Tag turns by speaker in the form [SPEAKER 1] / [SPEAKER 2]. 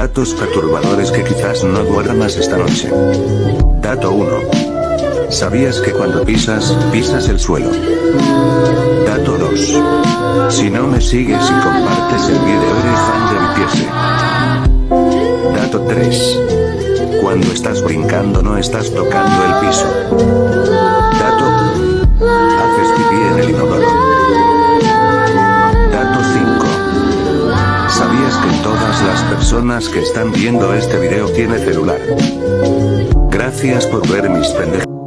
[SPEAKER 1] Datos perturbadores que quizás no duermas esta noche. Dato 1. ¿Sabías que cuando pisas, pisas el suelo? Dato 2. Si no me sigues y compartes el video eres fan de mi Dato 3. Cuando estás brincando no estás tocando el piso. Dato. Haces pipí en el inodoro. Todas las personas que están viendo este video tienen celular? Gracias por ver mis pendejos.